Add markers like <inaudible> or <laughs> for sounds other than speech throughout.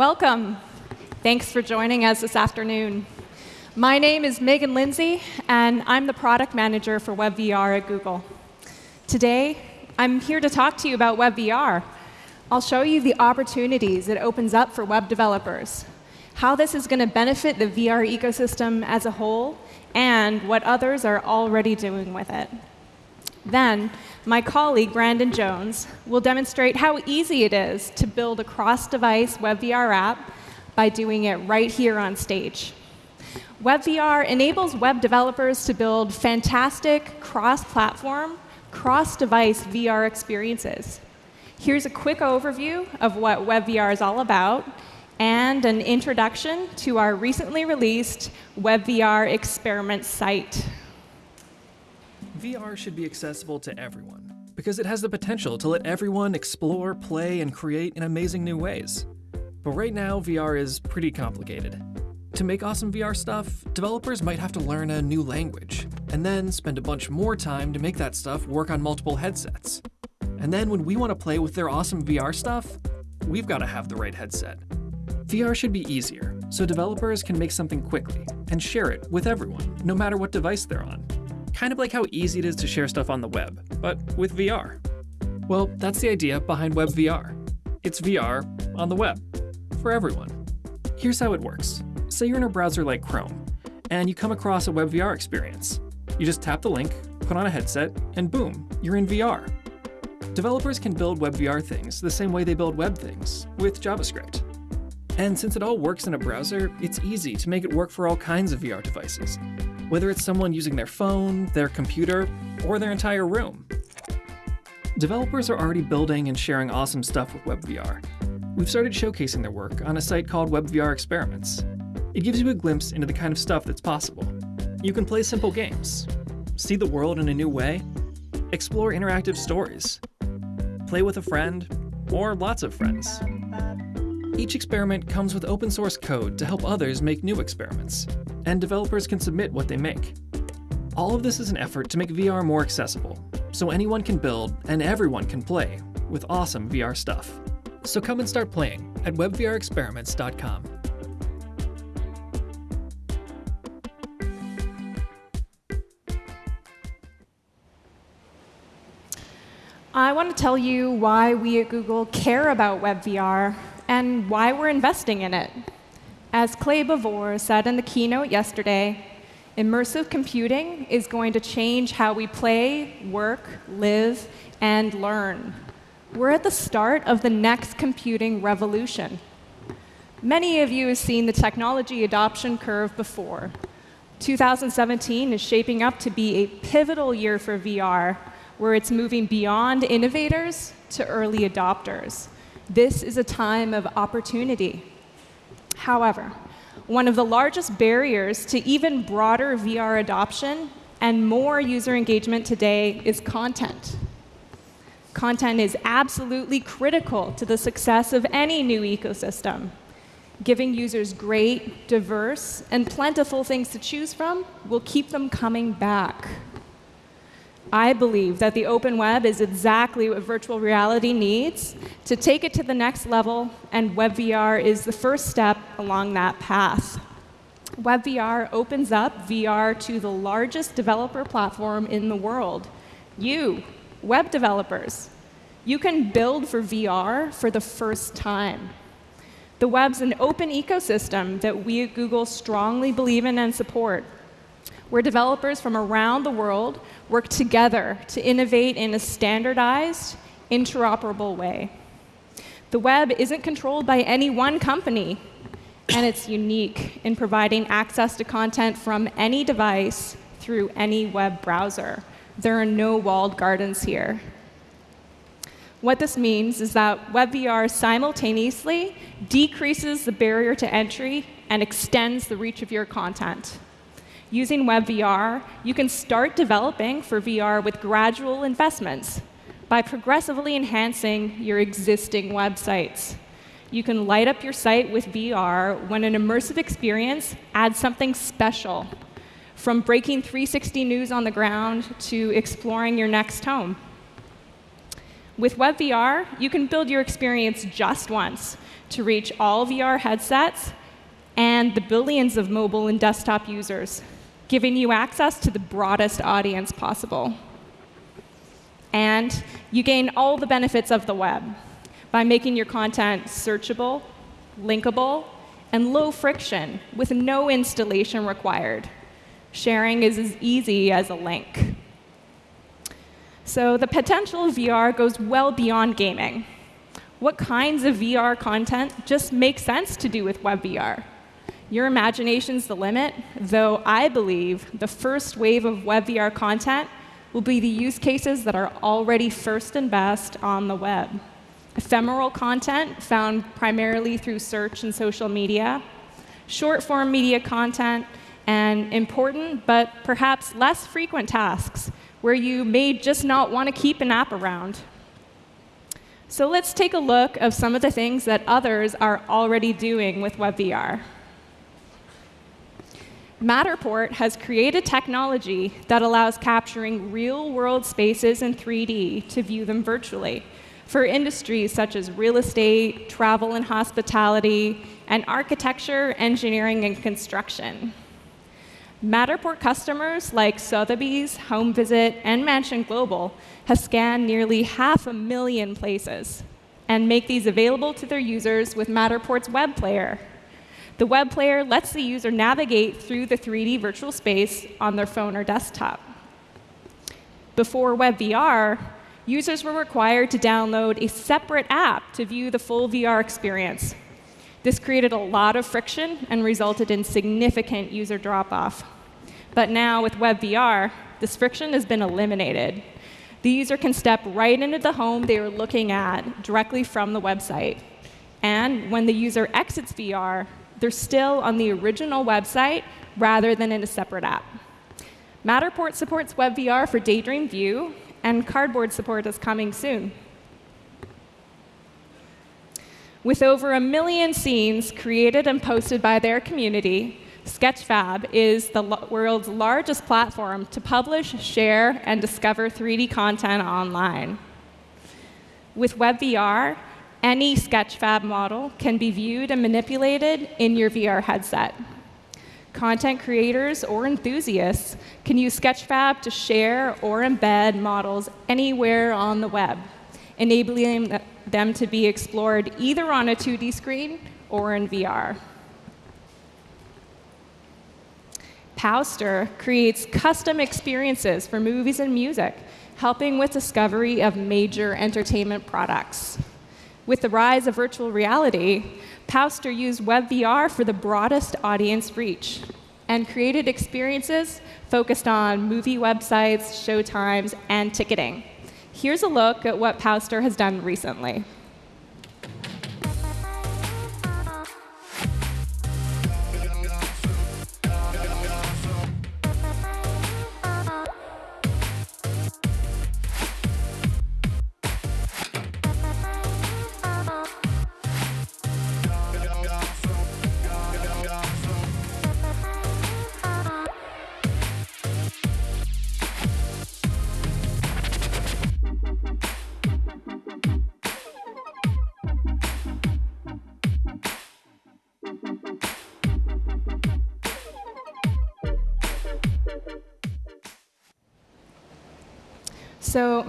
Welcome. Thanks for joining us this afternoon. My name is Megan Lindsay, and I'm the product manager for WebVR at Google. Today, I'm here to talk to you about WebVR. I'll show you the opportunities it opens up for web developers, how this is going to benefit the VR ecosystem as a whole, and what others are already doing with it. Then, my colleague, Brandon Jones, will demonstrate how easy it is to build a cross-device WebVR app by doing it right here on stage. WebVR enables web developers to build fantastic cross-platform, cross-device VR experiences. Here's a quick overview of what WebVR is all about and an introduction to our recently released WebVR experiment site. VR should be accessible to everyone, because it has the potential to let everyone explore, play, and create in amazing new ways. But right now, VR is pretty complicated. To make awesome VR stuff, developers might have to learn a new language, and then spend a bunch more time to make that stuff work on multiple headsets. And then when we want to play with their awesome VR stuff, we've got to have the right headset. VR should be easier, so developers can make something quickly and share it with everyone, no matter what device they're on. Kind of like how easy it is to share stuff on the web, but with VR. Well, that's the idea behind WebVR. It's VR on the web, for everyone. Here's how it works. Say you're in a browser like Chrome, and you come across a WebVR experience. You just tap the link, put on a headset, and boom, you're in VR. Developers can build WebVR things the same way they build web things, with JavaScript. And since it all works in a browser, it's easy to make it work for all kinds of VR devices, whether it's someone using their phone, their computer, or their entire room. Developers are already building and sharing awesome stuff with WebVR. We've started showcasing their work on a site called WebVR Experiments. It gives you a glimpse into the kind of stuff that's possible. You can play simple games, see the world in a new way, explore interactive stories, play with a friend, or lots of friends. Each experiment comes with open source code to help others make new experiments, and developers can submit what they make. All of this is an effort to make VR more accessible, so anyone can build and everyone can play with awesome VR stuff. So come and start playing at webvrexperiments.com. I want to tell you why we at Google care about WebVR and why we're investing in it. As Clay Bavor said in the keynote yesterday, immersive computing is going to change how we play, work, live, and learn. We're at the start of the next computing revolution. Many of you have seen the technology adoption curve before. 2017 is shaping up to be a pivotal year for VR, where it's moving beyond innovators to early adopters. This is a time of opportunity. However, one of the largest barriers to even broader VR adoption and more user engagement today is content. Content is absolutely critical to the success of any new ecosystem. Giving users great, diverse, and plentiful things to choose from will keep them coming back. I believe that the open web is exactly what virtual reality needs to take it to the next level, and WebVR is the first step along that path. WebVR opens up VR to the largest developer platform in the world. You, web developers. You can build for VR for the first time. The web's an open ecosystem that we at Google strongly believe in and support where developers from around the world work together to innovate in a standardized, interoperable way. The web isn't controlled by any one company, and it's unique in providing access to content from any device through any web browser. There are no walled gardens here. What this means is that WebVR simultaneously decreases the barrier to entry and extends the reach of your content. Using WebVR, you can start developing for VR with gradual investments by progressively enhancing your existing websites. You can light up your site with VR when an immersive experience adds something special, from breaking 360 news on the ground to exploring your next home. With WebVR, you can build your experience just once to reach all VR headsets and the billions of mobile and desktop users, giving you access to the broadest audience possible. And you gain all the benefits of the web by making your content searchable, linkable, and low friction with no installation required. Sharing is as easy as a link. So the potential of VR goes well beyond gaming. What kinds of VR content just make sense to do with WebVR? Your imagination's the limit, though I believe the first wave of WebVR content will be the use cases that are already first and best on the web. Ephemeral content found primarily through search and social media, short form media content, and important but perhaps less frequent tasks where you may just not want to keep an app around. So let's take a look of some of the things that others are already doing with WebVR. Matterport has created technology that allows capturing real-world spaces in 3D to view them virtually for industries such as real estate, travel and hospitality, and architecture, engineering, and construction. Matterport customers like Sotheby's, Home Visit, and Mansion Global have scanned nearly half a million places and make these available to their users with Matterport's web player. The web player lets the user navigate through the 3D virtual space on their phone or desktop. Before WebVR, users were required to download a separate app to view the full VR experience. This created a lot of friction and resulted in significant user drop-off. But now with WebVR, this friction has been eliminated. The user can step right into the home they were looking at directly from the website. And when the user exits VR, they're still on the original website rather than in a separate app. Matterport supports WebVR for Daydream View, and Cardboard support is coming soon. With over a million scenes created and posted by their community, Sketchfab is the world's largest platform to publish, share, and discover 3D content online. With WebVR, any Sketchfab model can be viewed and manipulated in your VR headset. Content creators or enthusiasts can use Sketchfab to share or embed models anywhere on the web, enabling them to be explored either on a 2D screen or in VR. Powster creates custom experiences for movies and music, helping with discovery of major entertainment products. With the rise of virtual reality, Powster used WebVR for the broadest audience reach and created experiences focused on movie websites, showtimes, and ticketing. Here's a look at what Powster has done recently.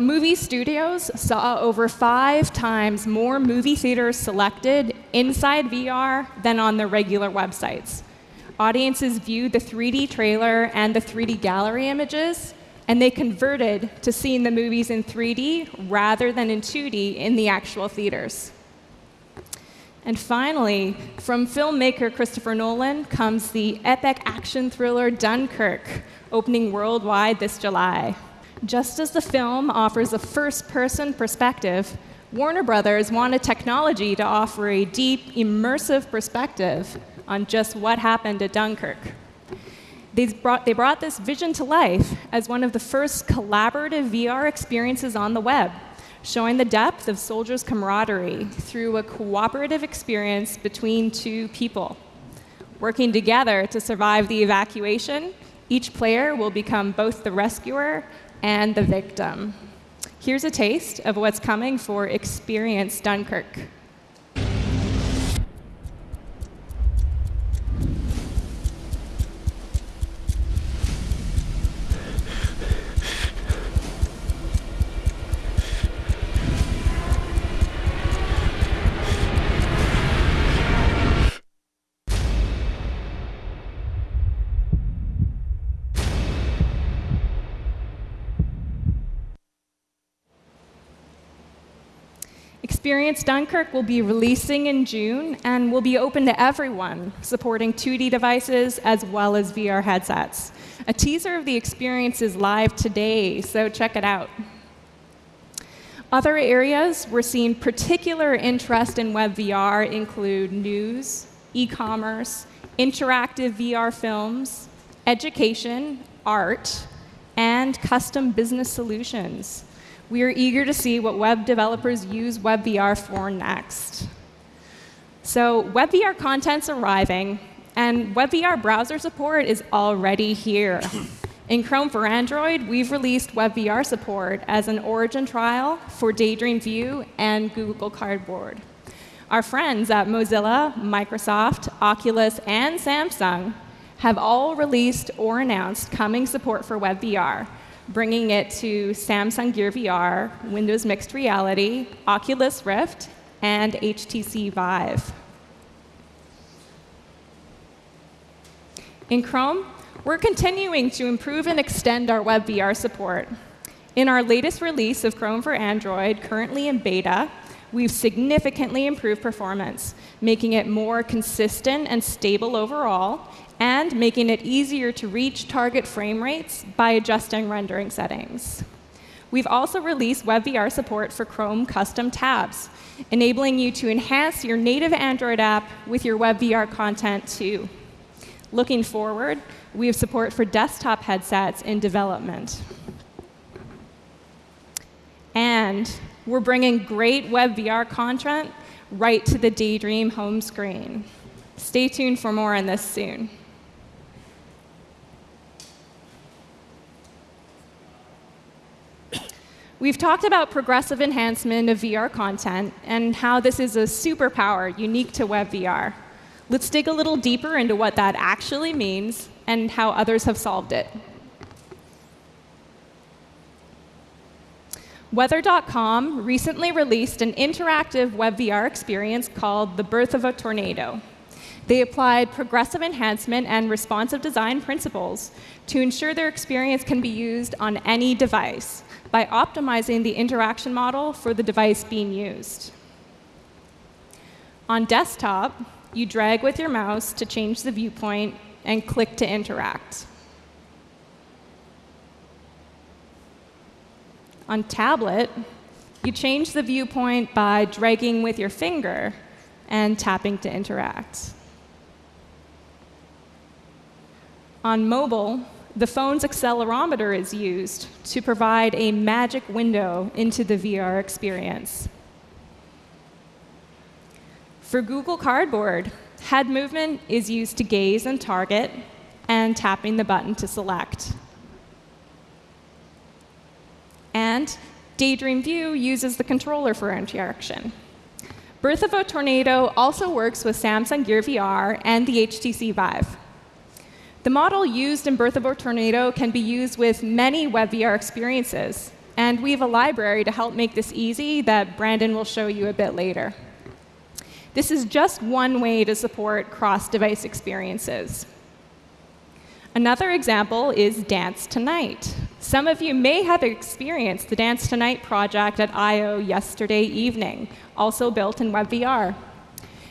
Movie studios saw over five times more movie theaters selected inside VR than on their regular websites. Audiences viewed the 3D trailer and the 3D gallery images, and they converted to seeing the movies in 3D rather than in 2D in the actual theaters. And finally, from filmmaker Christopher Nolan comes the epic action thriller Dunkirk, opening worldwide this July. Just as the film offers a first-person perspective, Warner Brothers wanted technology to offer a deep, immersive perspective on just what happened at Dunkirk. They brought, they brought this vision to life as one of the first collaborative VR experiences on the web, showing the depth of soldiers' camaraderie through a cooperative experience between two people. Working together to survive the evacuation, each player will become both the rescuer and the victim. Here's a taste of what's coming for Experience Dunkirk. Experience Dunkirk will be releasing in June and will be open to everyone, supporting 2D devices as well as VR headsets. A teaser of the experience is live today, so check it out. Other areas we're seeing particular interest in WebVR include news, e-commerce, interactive VR films, education, art, and custom business solutions. We are eager to see what web developers use WebVR for next. So WebVR content's arriving, and WebVR browser support is already here. In Chrome for Android, we've released WebVR support as an origin trial for Daydream View and Google Cardboard. Our friends at Mozilla, Microsoft, Oculus, and Samsung have all released or announced coming support for WebVR, bringing it to Samsung Gear VR, Windows Mixed Reality, Oculus Rift, and HTC Vive. In Chrome, we're continuing to improve and extend our WebVR support. In our latest release of Chrome for Android, currently in beta, we've significantly improved performance, making it more consistent and stable overall, and making it easier to reach target frame rates by adjusting rendering settings. We've also released WebVR support for Chrome custom tabs, enabling you to enhance your native Android app with your WebVR content too. Looking forward, we have support for desktop headsets in development. And we're bringing great WebVR content right to the Daydream home screen. Stay tuned for more on this soon. We've talked about progressive enhancement of VR content and how this is a superpower unique to WebVR. Let's dig a little deeper into what that actually means and how others have solved it. Weather.com recently released an interactive WebVR experience called The Birth of a Tornado. They applied progressive enhancement and responsive design principles to ensure their experience can be used on any device by optimizing the interaction model for the device being used. On desktop, you drag with your mouse to change the viewpoint and click to interact. On tablet, you change the viewpoint by dragging with your finger and tapping to interact. On mobile, the phone's accelerometer is used to provide a magic window into the VR experience. For Google Cardboard, head movement is used to gaze and target, and tapping the button to select. And Daydream View uses the controller for interaction. Birth of a Tornado also works with Samsung Gear VR and the HTC Vive. The model used in Birth of a Tornado can be used with many WebVR experiences, and we have a library to help make this easy that Brandon will show you a bit later. This is just one way to support cross-device experiences. Another example is Dance Tonight. Some of you may have experienced the Dance Tonight project at I/O yesterday evening, also built in WebVR.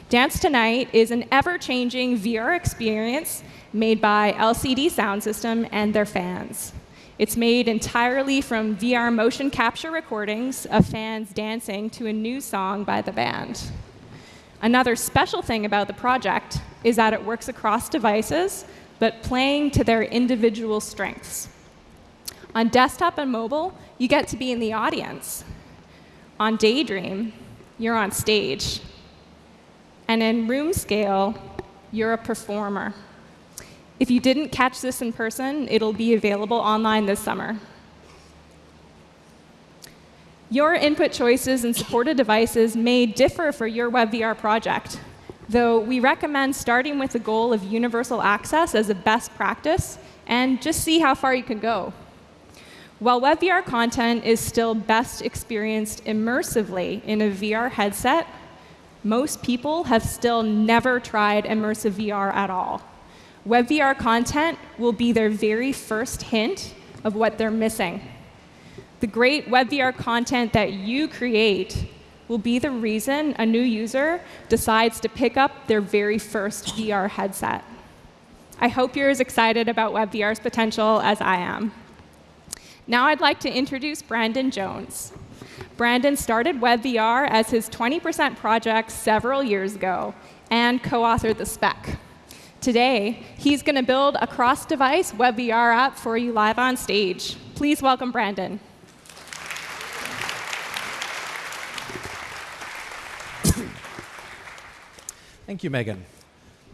Dance Tonight is an ever-changing VR experience made by LCD Soundsystem and their fans. It's made entirely from VR motion capture recordings of fans dancing to a new song by the band. Another special thing about the project is that it works across devices, but playing to their individual strengths. On desktop and mobile, you get to be in the audience. On Daydream, you're on stage. And in room scale, you're a performer. If you didn't catch this in person, it'll be available online this summer. Your input choices and supported devices may differ for your WebVR project, though we recommend starting with the goal of universal access as a best practice and just see how far you can go. While WebVR content is still best experienced immersively in a VR headset, most people have still never tried immersive VR at all. WebVR content will be their very first hint of what they're missing. The great WebVR content that you create will be the reason a new user decides to pick up their very first VR headset. I hope you're as excited about WebVR's potential as I am. Now I'd like to introduce Brandon Jones. Brandon started WebVR as his 20% project several years ago and co-authored the spec. Today, he's going to build a cross-device WebVR app for you live on stage. Please welcome Brandon. Thank you, Megan.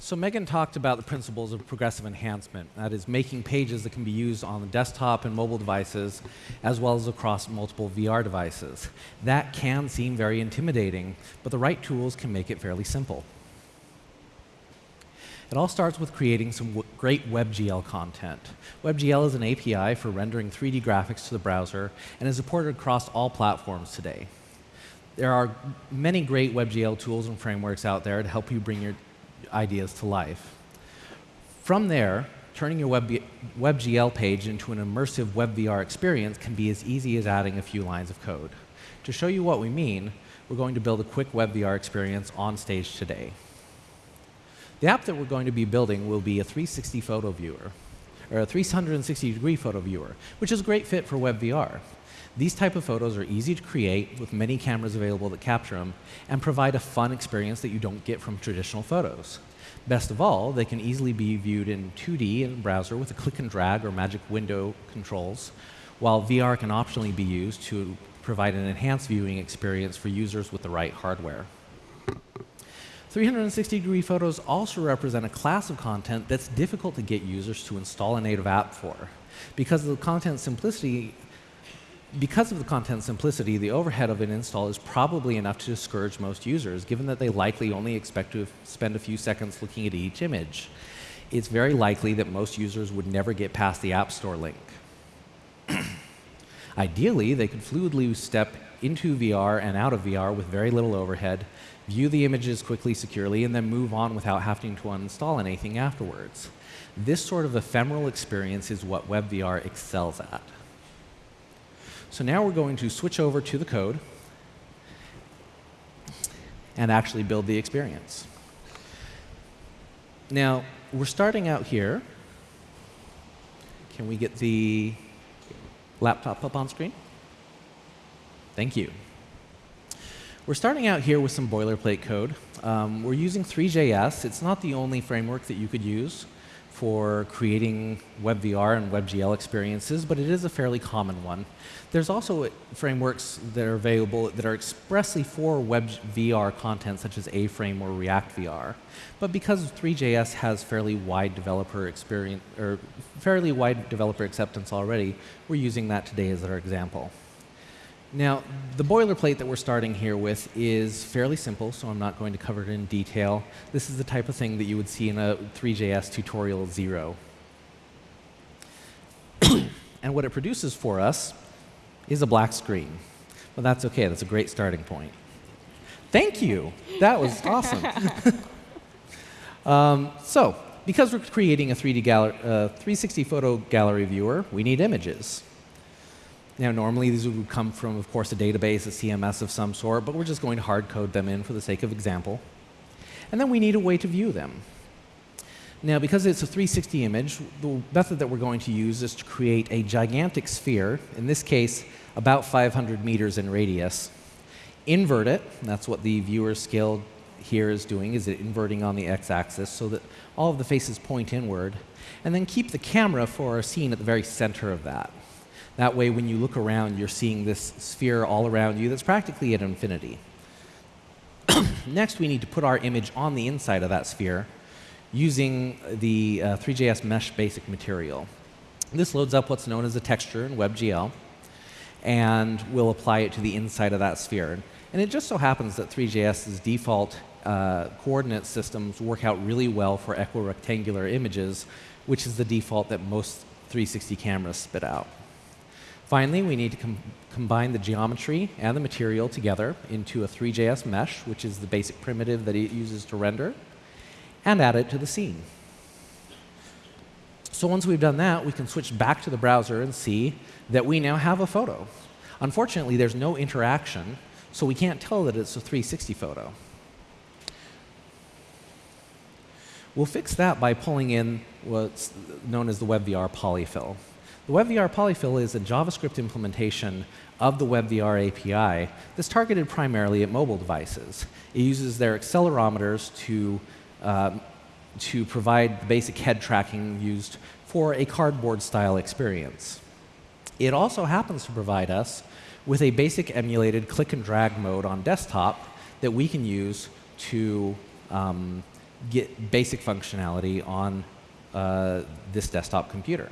So Megan talked about the principles of progressive enhancement. That is making pages that can be used on the desktop and mobile devices, as well as across multiple VR devices. That can seem very intimidating, but the right tools can make it fairly simple. It all starts with creating some great WebGL content. WebGL is an API for rendering 3D graphics to the browser and is supported across all platforms today. There are many great WebGL tools and frameworks out there to help you bring your ideas to life. From there, turning your Web WebGL page into an immersive WebVR experience can be as easy as adding a few lines of code. To show you what we mean, we're going to build a quick WebVR experience on stage today. The app that we're going to be building will be a 360 photo viewer, or a 360 degree photo viewer, which is a great fit for WebVR. These type of photos are easy to create with many cameras available that capture them and provide a fun experience that you don't get from traditional photos. Best of all, they can easily be viewed in 2D in a browser with a click and drag or magic window controls, while VR can optionally be used to provide an enhanced viewing experience for users with the right hardware. 360 degree photos also represent a class of content that's difficult to get users to install a native app for. Because of the content simplicity, because of the content simplicity, the overhead of an install is probably enough to discourage most users, given that they likely only expect to spend a few seconds looking at each image. It's very likely that most users would never get past the App Store link. <clears throat> Ideally, they could fluidly step into VR and out of VR with very little overhead, view the images quickly, securely, and then move on without having to uninstall anything afterwards. This sort of ephemeral experience is what WebVR excels at. So now we're going to switch over to the code and actually build the experience. Now, we're starting out here. Can we get the laptop up on screen? Thank you. We're starting out here with some boilerplate code. Um, we're using Three.js. It's not the only framework that you could use for creating WebVR and WebGL experiences, but it is a fairly common one. There's also frameworks that are available that are expressly for WebVR content, such as A-Frame or React VR. But because Three.js has fairly wide developer experience or fairly wide developer acceptance already, we're using that today as our example. Now, the boilerplate that we're starting here with is fairly simple, so I'm not going to cover it in detail. This is the type of thing that you would see in a Three.js tutorial zero. <clears throat> and what it produces for us is a black screen. Well, that's OK. That's a great starting point. Thank you. That was awesome. <laughs> um, so, because we're creating a 3D uh, 360 photo gallery viewer, we need images. Now, normally these would come from, of course, a database, a CMS of some sort, but we're just going to hard code them in for the sake of example. And then we need a way to view them. Now, because it's a 360 image, the method that we're going to use is to create a gigantic sphere, in this case, about 500 meters in radius, invert it, that's what the viewer scale here is doing, is it inverting on the x-axis so that all of the faces point inward, and then keep the camera for our scene at the very center of that. That way, when you look around, you're seeing this sphere all around you that's practically at infinity. <coughs> Next, we need to put our image on the inside of that sphere using the uh, Three.js mesh basic material. This loads up what's known as a texture in WebGL. and we'll apply it to the inside of that sphere. And it just so happens that Three.js's default uh, coordinate systems work out really well for equirectangular images, which is the default that most 360 cameras spit out. Finally, we need to com combine the geometry and the material together into a Three.js mesh, which is the basic primitive that it uses to render, and add it to the scene. So once we've done that, we can switch back to the browser and see that we now have a photo. Unfortunately, there's no interaction, so we can't tell that it's a 360 photo. We'll fix that by pulling in what's known as the WebVR polyfill. The WebVR polyfill is a JavaScript implementation of the WebVR API that's targeted primarily at mobile devices. It uses their accelerometers to, uh, to provide the basic head tracking used for a cardboard style experience. It also happens to provide us with a basic emulated click and drag mode on desktop that we can use to um, get basic functionality on uh, this desktop computer.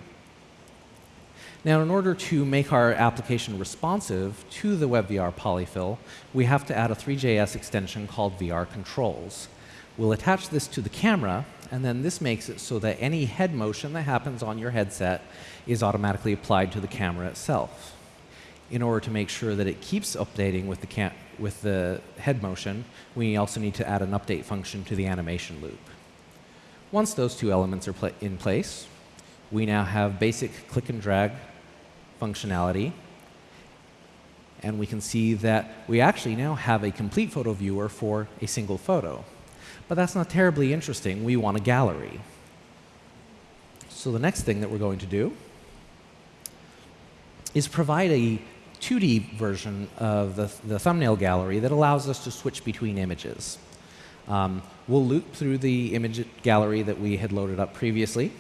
Now, in order to make our application responsive to the WebVR polyfill, we have to add a Three.js extension called VR Controls. We'll attach this to the camera, and then this makes it so that any head motion that happens on your headset is automatically applied to the camera itself. In order to make sure that it keeps updating with the, with the head motion, we also need to add an update function to the animation loop. Once those two elements are in place, we now have basic click and drag functionality. And we can see that we actually now have a complete photo viewer for a single photo. But that's not terribly interesting. We want a gallery. So the next thing that we're going to do is provide a 2D version of the, the thumbnail gallery that allows us to switch between images. Um, we'll loop through the image gallery that we had loaded up previously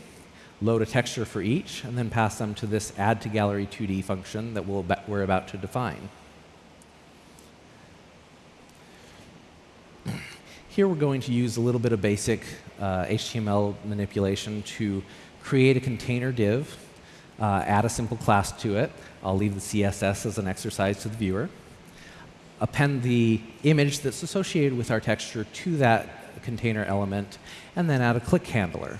load a texture for each, and then pass them to this add to gallery 2D function that we'll we're about to define. Here we're going to use a little bit of basic uh, HTML manipulation to create a container div, uh, add a simple class to it. I'll leave the CSS as an exercise to the viewer. Append the image that's associated with our texture to that container element, and then add a click handler.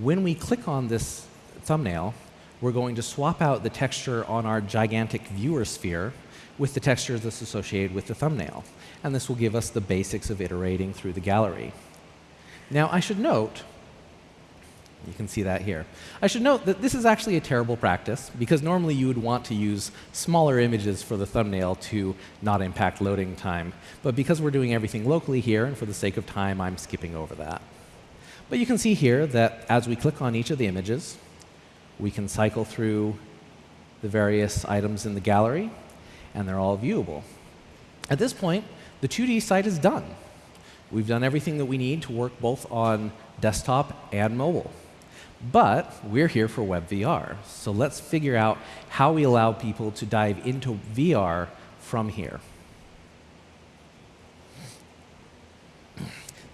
When we click on this thumbnail, we're going to swap out the texture on our gigantic viewer sphere with the texture that's associated with the thumbnail. And this will give us the basics of iterating through the gallery. Now, I should note, you can see that here. I should note that this is actually a terrible practice because normally you would want to use smaller images for the thumbnail to not impact loading time. But because we're doing everything locally here, and for the sake of time, I'm skipping over that. But you can see here that as we click on each of the images, we can cycle through the various items in the gallery, and they're all viewable. At this point, the 2D site is done. We've done everything that we need to work both on desktop and mobile. But we're here for WebVR, so let's figure out how we allow people to dive into VR from here.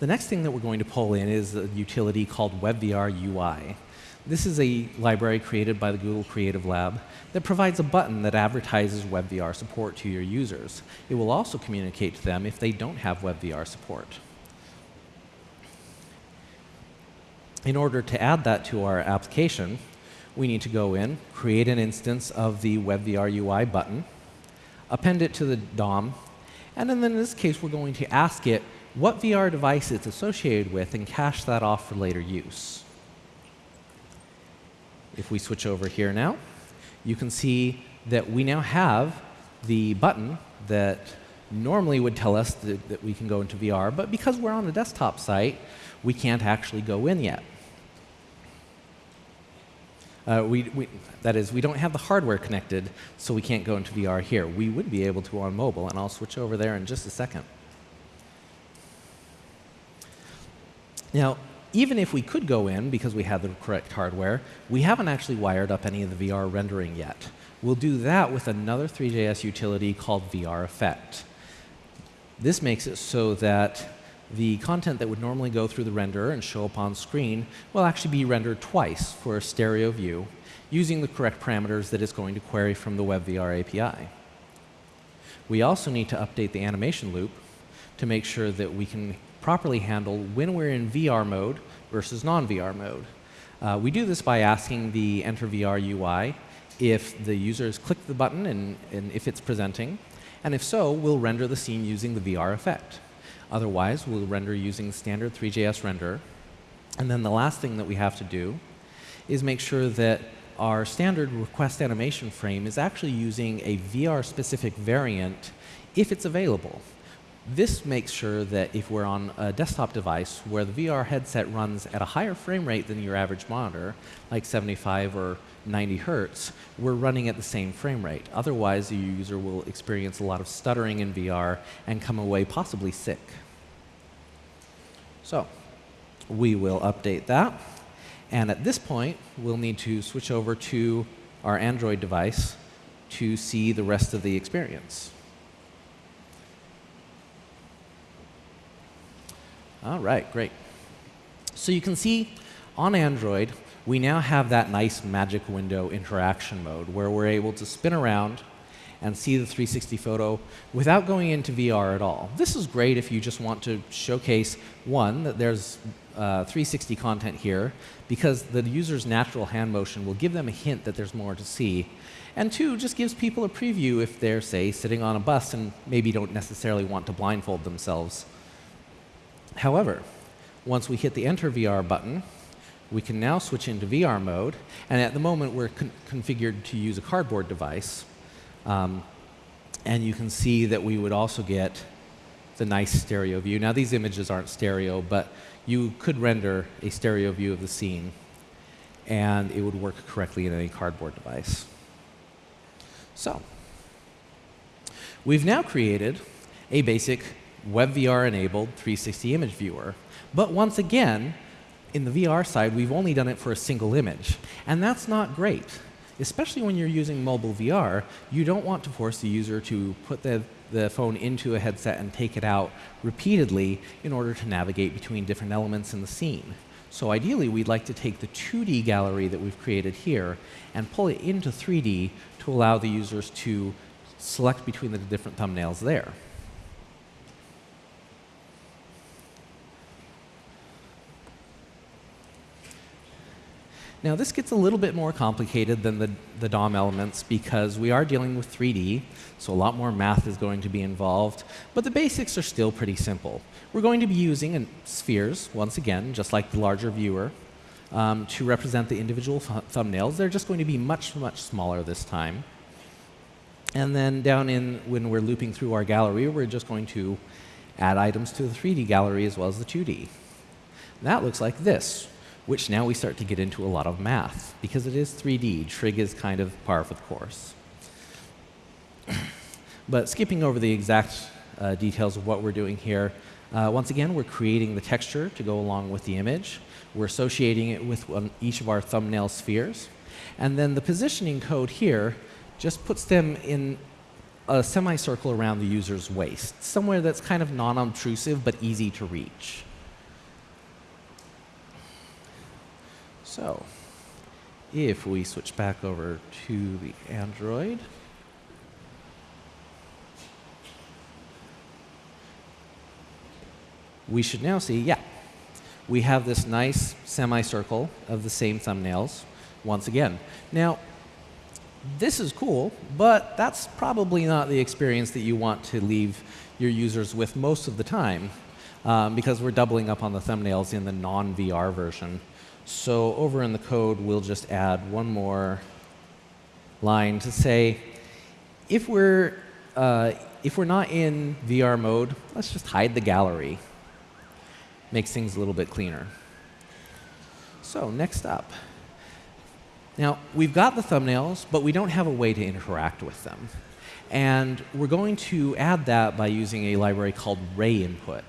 The next thing that we're going to pull in is a utility called WebVR UI. This is a library created by the Google Creative Lab that provides a button that advertises WebVR support to your users. It will also communicate to them if they don't have WebVR support. In order to add that to our application, we need to go in, create an instance of the WebVR UI button, append it to the DOM, and then in this case, we're going to ask it what VR device it's associated with and cache that off for later use. If we switch over here now, you can see that we now have the button that normally would tell us that, that, we can go into VR, but because we're on a desktop site, we can't actually go in yet. Uh, we, we, that is, we don't have the hardware connected, so we can't go into VR here. We would be able to on mobile, and I'll switch over there in just a second. Now, even if we could go in because we had the correct hardware, we haven't actually wired up any of the VR rendering yet. We'll do that with another Three.js utility called VR Effect. This makes it so that the content that would normally go through the renderer and show up on screen will actually be rendered twice for a stereo view using the correct parameters that it's going to query from the WebVR API. We also need to update the animation loop to make sure that we can properly handle when we're in VR mode versus non-VR mode. Uh, we do this by asking the Enter VR UI if the user has clicked the button and, and if it's presenting, and if so, we'll render the scene using the VR effect. Otherwise, we'll render using standard Three.js renderer. And then the last thing that we have to do is make sure that our standard request animation frame is actually using a VR-specific variant if it's available. This makes sure that if we're on a desktop device where the VR headset runs at a higher frame rate than your average monitor, like 75 or 90 hertz, we're running at the same frame rate. Otherwise, the user will experience a lot of stuttering in VR and come away possibly sick. So, we will update that. And at this point, we'll need to switch over to our Android device to see the rest of the experience. All right, great. So you can see on Android, we now have that nice magic window interaction mode where we're able to spin around and see the 360 photo without going into VR at all. This is great if you just want to showcase, one, that there's uh, 360 content here, because the user's natural hand motion will give them a hint that there's more to see. And two, just gives people a preview if they're, say, sitting on a bus and maybe don't necessarily want to blindfold themselves. However, once we hit the Enter VR button, we can now switch into VR mode. And at the moment, we're con configured to use a cardboard device. Um, and you can see that we would also get the nice stereo view. Now, these images aren't stereo, but you could render a stereo view of the scene, and it would work correctly in any cardboard device. So, we've now created a basic WebVR-enabled 360 image viewer. But once again, in the VR side, we've only done it for a single image. And that's not great. Especially when you're using mobile VR, you don't want to force the user to put the, the phone into a headset and take it out repeatedly in order to navigate between different elements in the scene. So ideally, we'd like to take the 2D gallery that we've created here and pull it into 3D to allow the users to select between the different thumbnails there. Now this gets a little bit more complicated than the, the DOM elements because we are dealing with 3D, so a lot more math is going to be involved, but the basics are still pretty simple. We're going to be using spheres, once again, just like the larger viewer, um, to represent the individual thumbnails. They're just going to be much, much smaller this time. And then down in, when we're looping through our gallery, we're just going to add items to the 3D gallery as well as the 2D. That looks like this which now we start to get into a lot of math because it is 3D. Trig is kind of par for the course. <clears throat> but skipping over the exact uh, details of what we're doing here, uh, once again, we're creating the texture to go along with the image. We're associating it with one, each of our thumbnail spheres. And then the positioning code here just puts them in a semicircle around the user's waist, somewhere that's kind of non-obtrusive but easy to reach. So if we switch back over to the Android, we should now see, yeah, we have this nice semicircle of the same thumbnails once again. Now, this is cool, but that's probably not the experience that you want to leave your users with most of the time um, because we're doubling up on the thumbnails in the non-VR version. So over in the code, we'll just add one more line to say, if we're, uh, if we're not in VR mode, let's just hide the gallery. Makes things a little bit cleaner. So next up. Now, we've got the thumbnails, but we don't have a way to interact with them. And we're going to add that by using a library called RayInput.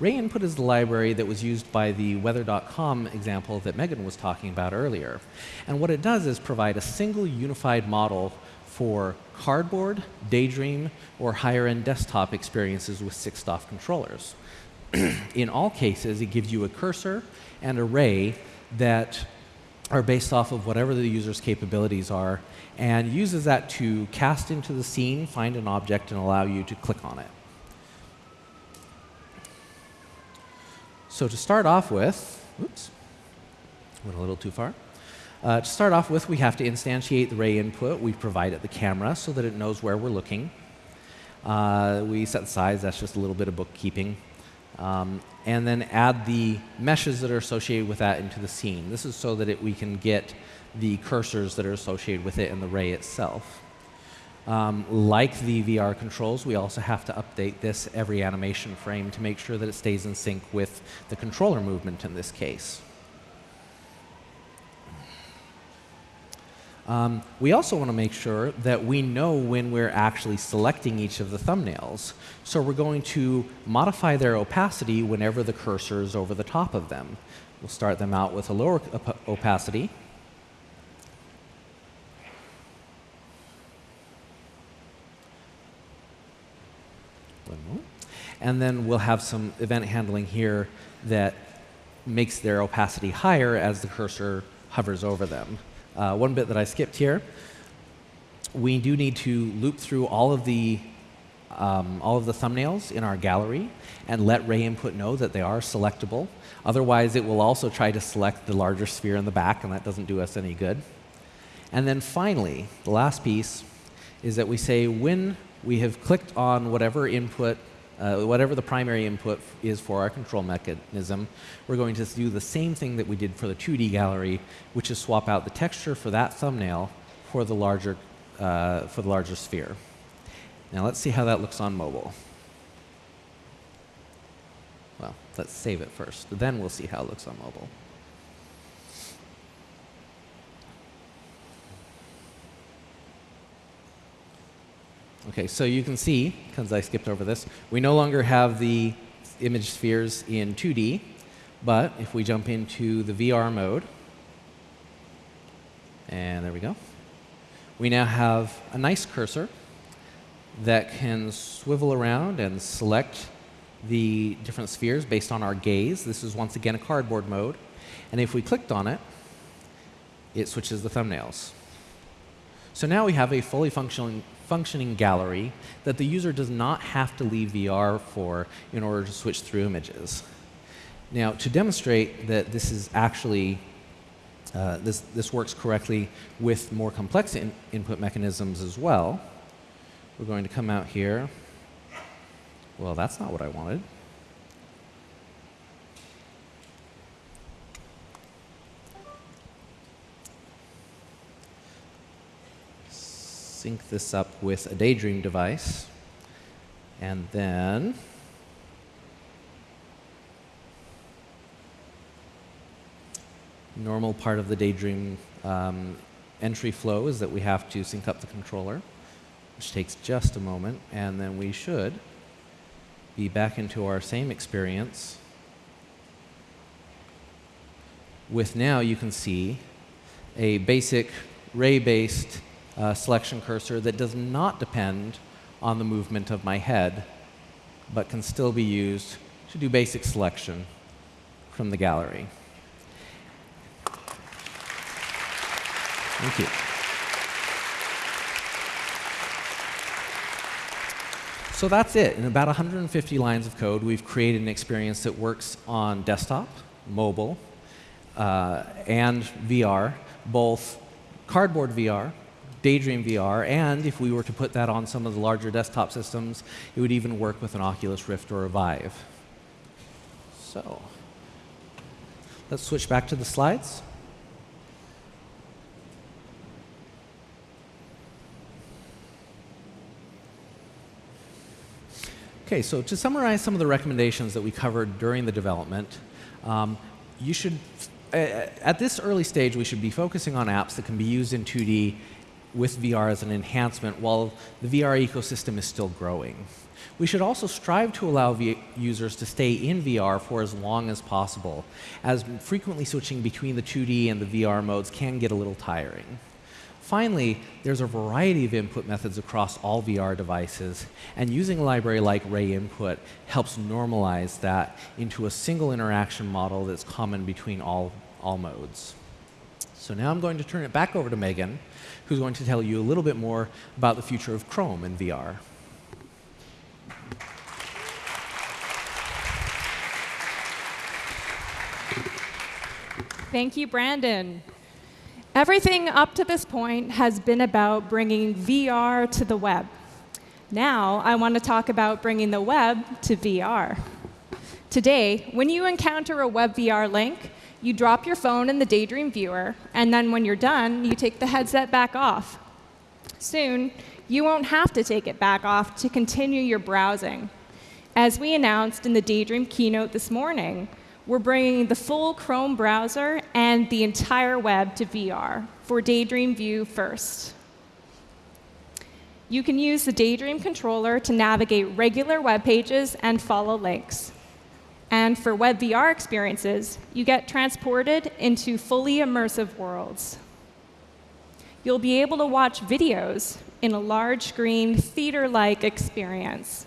RayInput is the library that was used by the weather.com example that Megan was talking about earlier. And what it does is provide a single unified model for cardboard, daydream, or higher-end desktop experiences with 6DoF controllers. <clears throat> in all cases, it gives you a cursor and array that are based off of whatever the user's capabilities are and uses that to cast into the scene, find an object, and allow you to click on it. So to start off with, oops, went a little too far. Uh, to start off with, we have to instantiate the ray input. We provide it the camera so that it knows where we're looking. Uh, we set the size, that's just a little bit of bookkeeping. Um, and then add the meshes that are associated with that into the scene. This is so that it, we can get the cursors that are associated with it and the ray itself. Um, like the VR controls, we also have to update this every animation frame to make sure that it stays in sync with the controller movement in this case. Um, we also want to make sure that we know when we're actually selecting each of the thumbnails. So we're going to modify their opacity whenever the cursor is over the top of them. We'll start them out with a lower op opacity. And then we'll have some event handling here that makes their opacity higher as the cursor hovers over them. Uh, one bit that I skipped here, we do need to loop through all of the um, all of the thumbnails in our gallery and let Ray Input know that they are selectable. Otherwise, it will also try to select the larger sphere in the back, and that doesn't do us any good. And then finally, the last piece is that we say when we have clicked on whatever input uh, whatever the primary input is for our control mechanism, we're going to do the same thing that we did for the 2D gallery, which is swap out the texture for that thumbnail for the larger, uh, for the larger sphere. Now let's see how that looks on mobile. Well, let's save it first. Then we'll see how it looks on mobile. Okay, so you can see, because I skipped over this, we no longer have the image spheres in 2D, but if we jump into the VR mode, and there we go, we now have a nice cursor that can swivel around and select the different spheres based on our gaze. This is once again a cardboard mode. And if we clicked on it, it switches the thumbnails. So now we have a fully functioning, functioning gallery that the user does not have to leave VR for in order to switch through images. Now, to demonstrate that this is actually uh, this, this works correctly with more complex in input mechanisms as well, we're going to come out here. Well, that's not what I wanted. Sync this up with a Daydream device. And then normal part of the Daydream um, entry flow is that we have to sync up the controller, which takes just a moment, and then we should be back into our same experience with now you can see a basic ray-based uh, selection cursor that does not depend on the movement of my head, but can still be used to do basic selection from the gallery. Thank you. So that's it. In about 150 lines of code, we've created an experience that works on desktop, mobile, uh, and VR, both cardboard VR, Daydream VR, and if we were to put that on some of the larger desktop systems, it would even work with an Oculus Rift or a Vive. So, let's switch back to the slides. Okay, so to summarize some of the recommendations that we covered during the development, um, you should, at this early stage, we should be focusing on apps that can be used in 2D with VR as an enhancement while the VR ecosystem is still growing. We should also strive to allow v users to stay in VR for as long as possible, as frequently switching between the 2D and the VR modes can get a little tiring. Finally, there's a variety of input methods across all VR devices, and using a library like Ray Input helps normalize that into a single interaction model that's common between all, all modes. So now I'm going to turn it back over to Megan, who's going to tell you a little bit more about the future of Chrome in VR. Thank you, Brandon. Everything up to this point has been about bringing VR to the web. Now, I want to talk about bringing the web to VR. Today, when you encounter a WebVR link, you drop your phone in the Daydream viewer, and then when you're done, you take the headset back off. Soon, you won't have to take it back off to continue your browsing. As we announced in the Daydream keynote this morning, we're bringing the full Chrome browser and the entire web to VR for Daydream View first. You can use the Daydream controller to navigate regular web pages and follow links. And for web VR experiences, you get transported into fully immersive worlds. You'll be able to watch videos in a large screen, theater-like experience.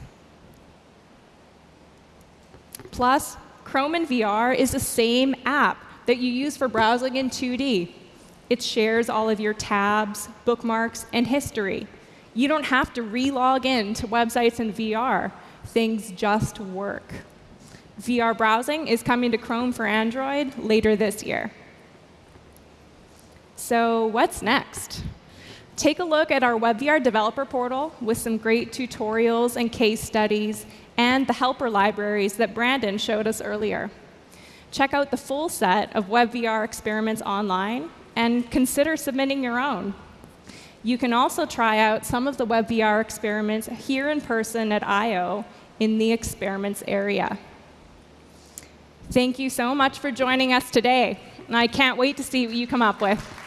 Plus, Chrome in VR is the same app that you use for browsing in 2D. It shares all of your tabs, bookmarks, and history. You don't have to re-log in to websites in VR. Things just work. VR browsing is coming to Chrome for Android later this year. So what's next? Take a look at our WebVR developer portal with some great tutorials and case studies and the helper libraries that Brandon showed us earlier. Check out the full set of WebVR experiments online and consider submitting your own. You can also try out some of the WebVR experiments here in person at I/O in the experiments area. Thank you so much for joining us today. And I can't wait to see what you come up with.